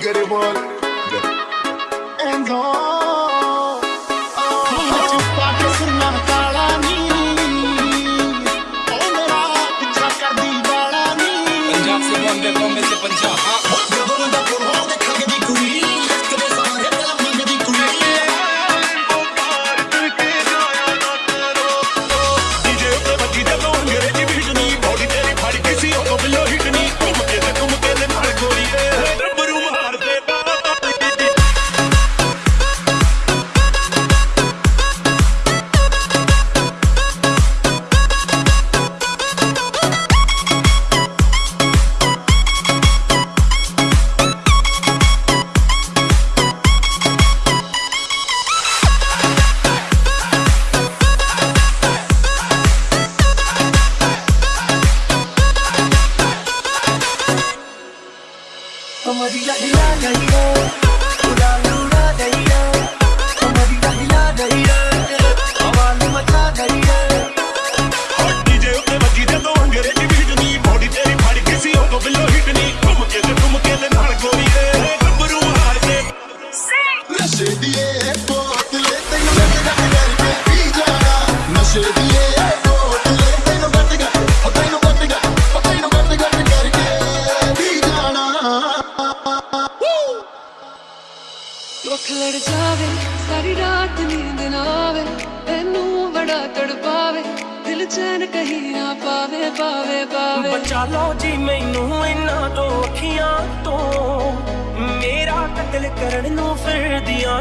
get it one.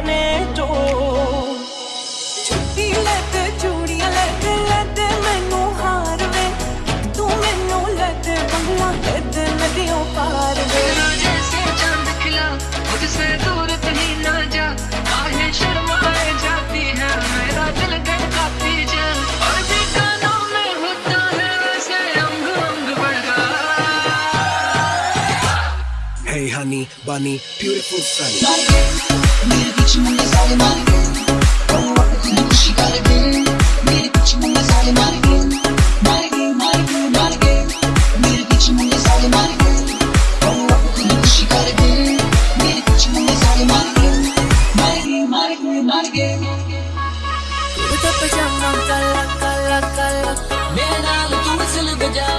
canciones. bunny, bunny, beautiful sunny. मेरे पीछे मुन्ने साले मारे गए, और वापस ना खुशी कर गए। मेरे पीछे मुन्ने साले मारे गए, मारे गए, मारे गए, मारे गए। मेरे पीछे मुन्ने साले मारे गए, और वापस ना खुशी कर गए। मेरे पीछे मुन्ने साले मारे गए, मारे गए, मारे गए, मारे गए। तो पजामा काला काला काला मेरा तू वसल बजा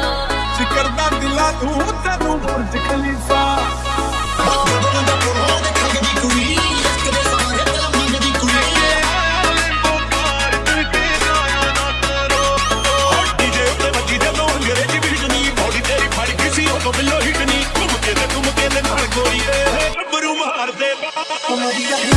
शिकरदा दिला तू तनु बुर्ज खलीफा Como diga,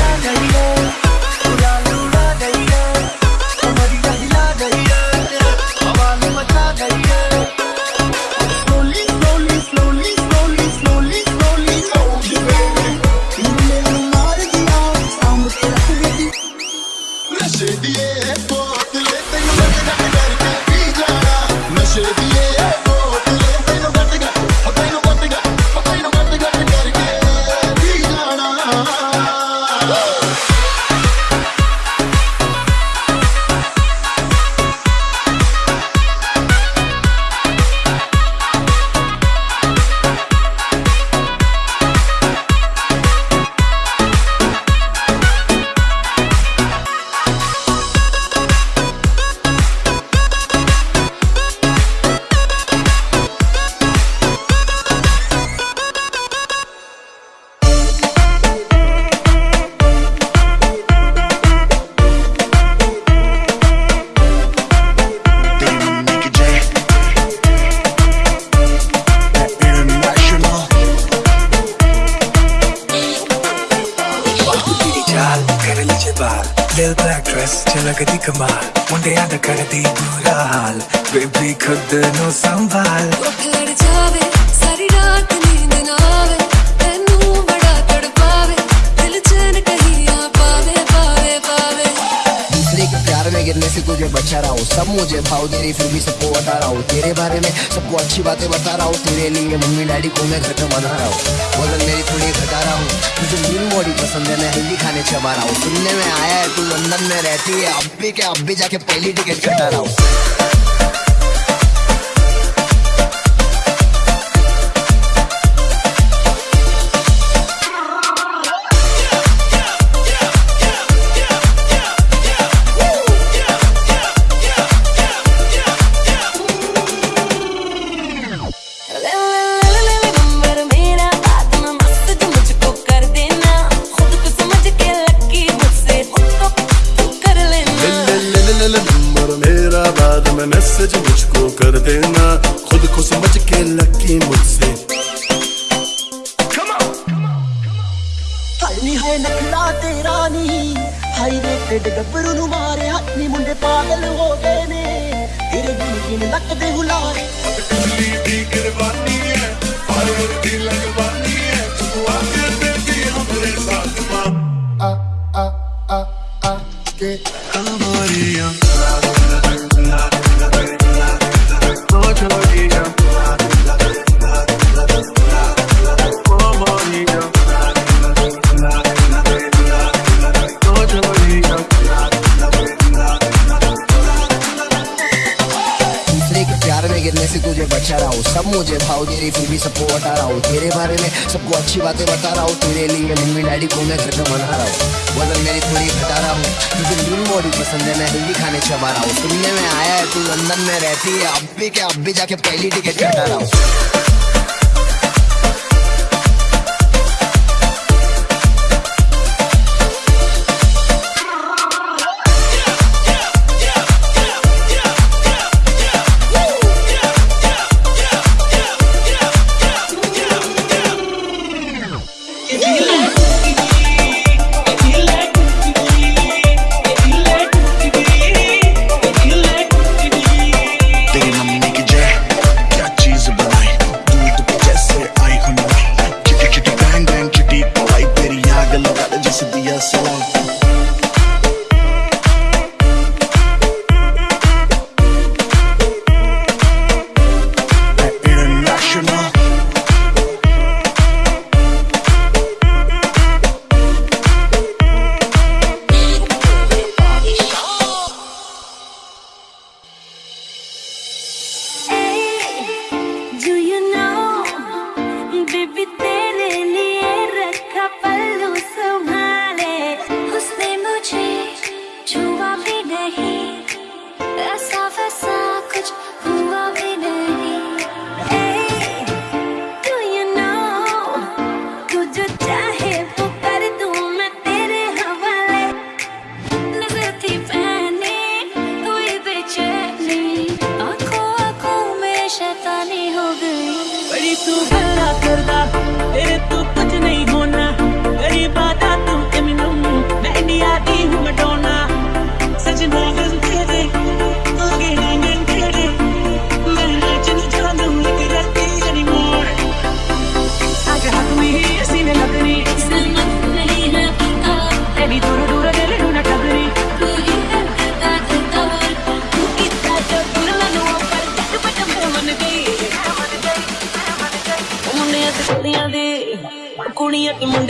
हूँ सब मुझे भाव दे रही फिर भी सबको बता रहा हूँ। तेरे बारे में सबको अच्छी बातें बता रहा हूँ। तेरे लिए मम्मी डैडी को मैं घर पर बना रहा हूँ। वज़न मेरी थोड़ी घटा रहा हूँ। मुझे मीन बॉडी पसंद है, मैं हेल्दी खाने चबा रहा हूँ। सुनने में आया है, तू लंदन में रहती है। अब भी क्या, अब भी जाके पहली टिकट कटा रहा हूँ। रहती है। अब भी क्या अब भी जाके पहली टिकट कटा रहा हूँ। Dios Shalom. the moon.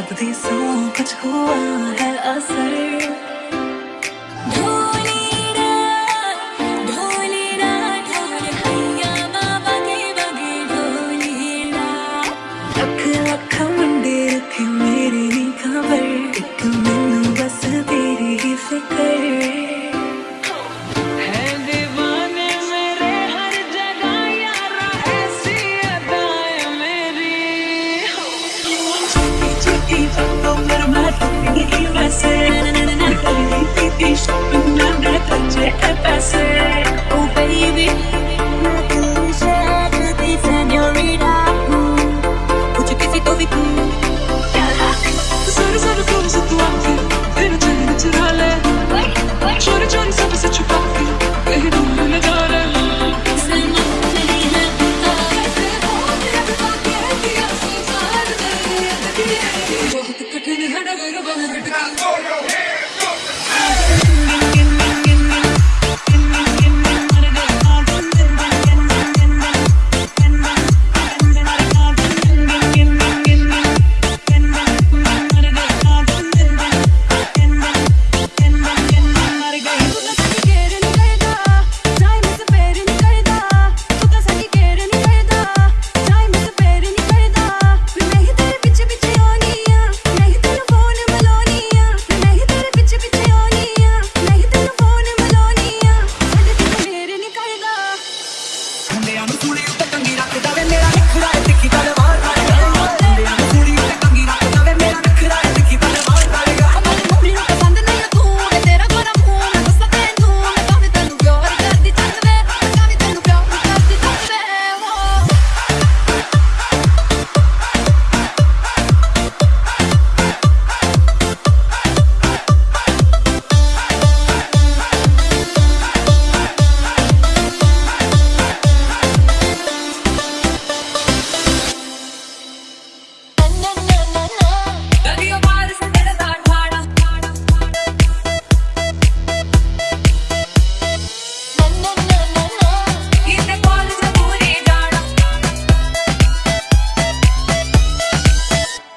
जब भी कुछ हुआ है असर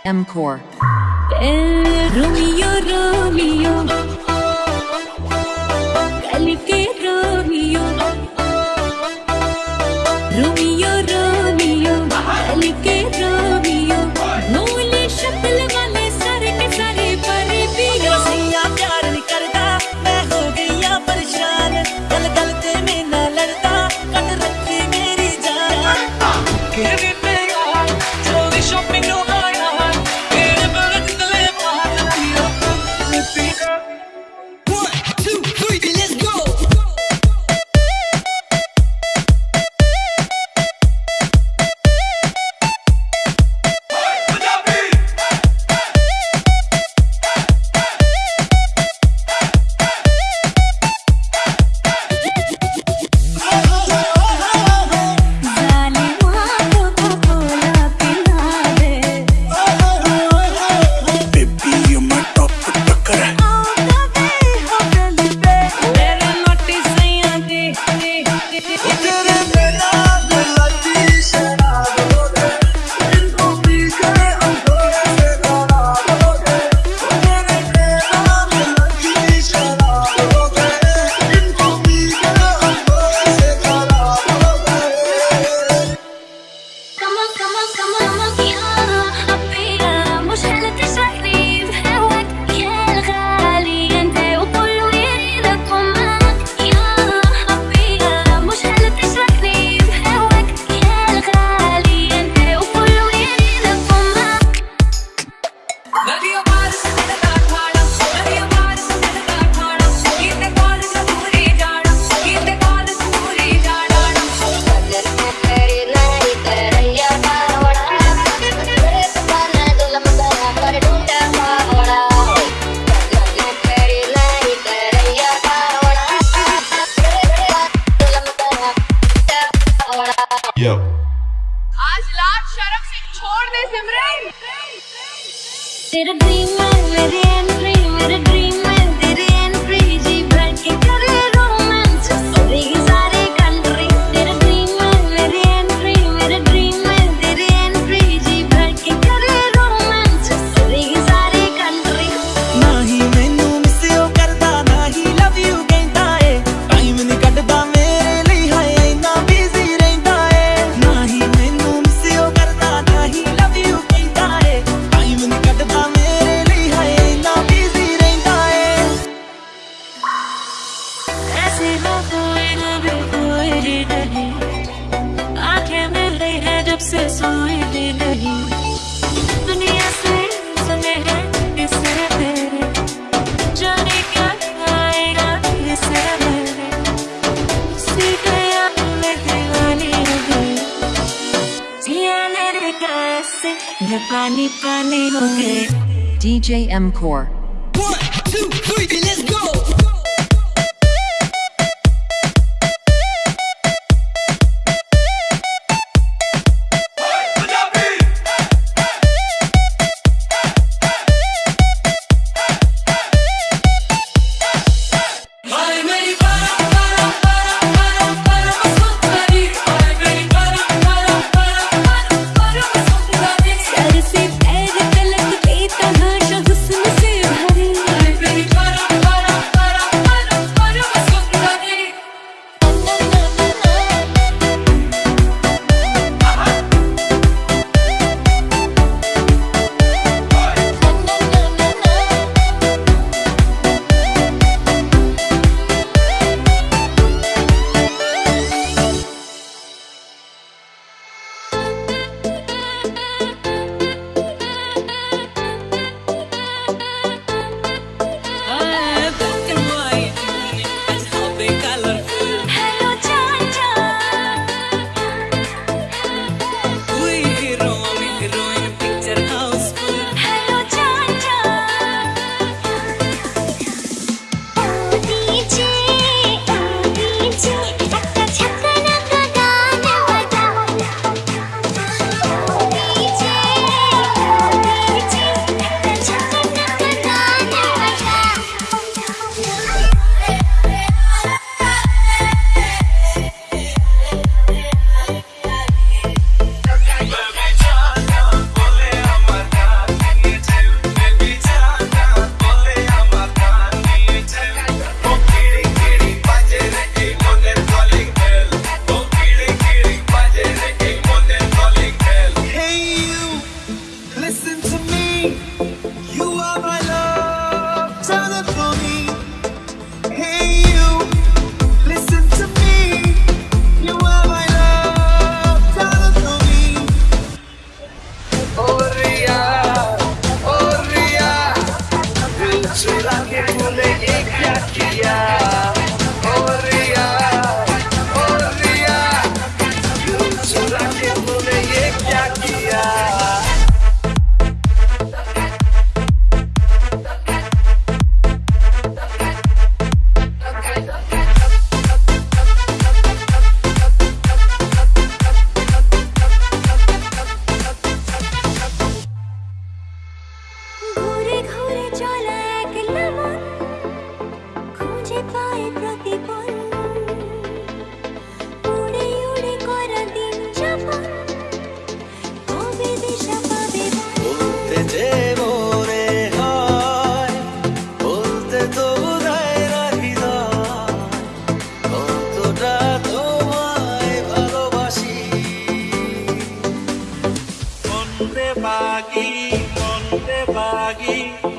MCore. Eh, Romeo, Romeo. पानी हो गए DJ M Core. One, two, three, let's go. de bagui, mon de bagui.